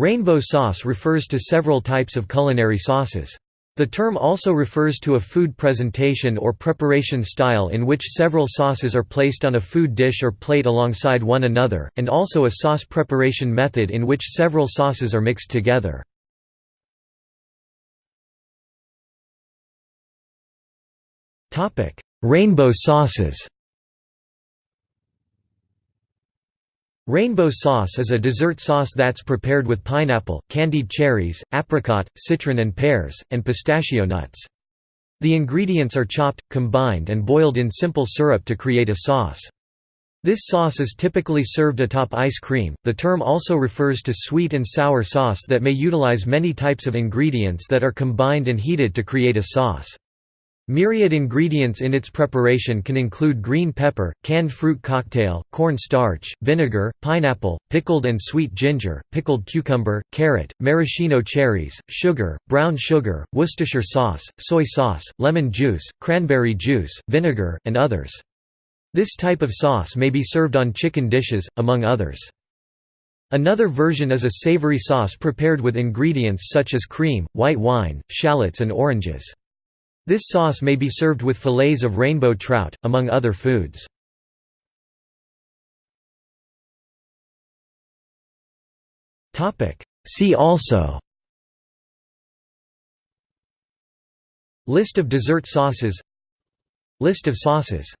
Rainbow sauce refers to several types of culinary sauces. The term also refers to a food presentation or preparation style in which several sauces are placed on a food dish or plate alongside one another, and also a sauce preparation method in which several sauces are mixed together. Rainbow sauces Rainbow sauce is a dessert sauce that's prepared with pineapple, candied cherries, apricot, citron and pears, and pistachio nuts. The ingredients are chopped, combined and boiled in simple syrup to create a sauce. This sauce is typically served atop ice cream. The term also refers to sweet and sour sauce that may utilize many types of ingredients that are combined and heated to create a sauce. Myriad ingredients in its preparation can include green pepper, canned fruit cocktail, corn starch, vinegar, pineapple, pickled and sweet ginger, pickled cucumber, carrot, maraschino cherries, sugar, brown sugar, Worcestershire sauce, soy sauce, lemon juice, cranberry juice, vinegar, and others. This type of sauce may be served on chicken dishes, among others. Another version is a savory sauce prepared with ingredients such as cream, white wine, shallots and oranges. This sauce may be served with fillets of rainbow trout, among other foods. See also List of dessert sauces List of sauces